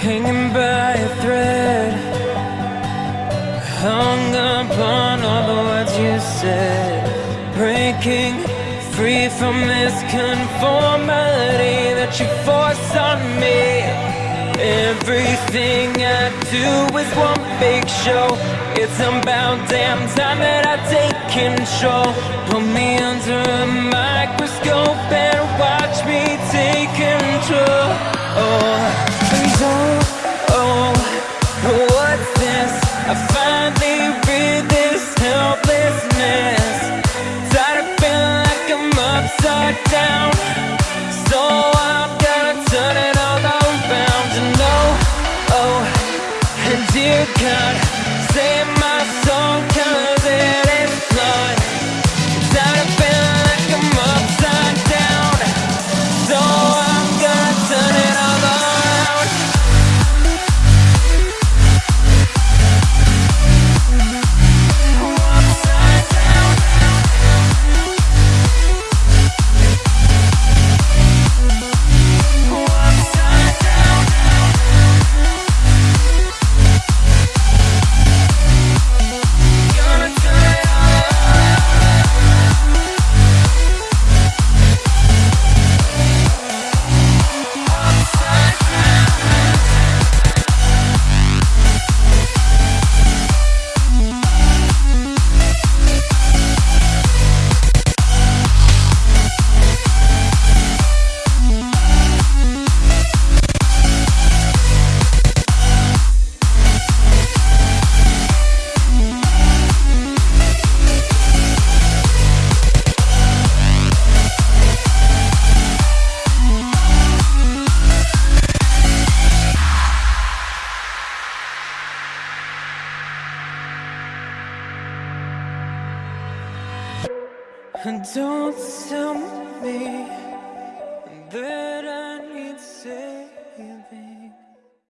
hanging by a thread, hung upon all the words you said, breaking free from this conformity that you force on me. Everything I do is one big show. It's about damn time that I take control. Put me under a microscope I finally don't tell me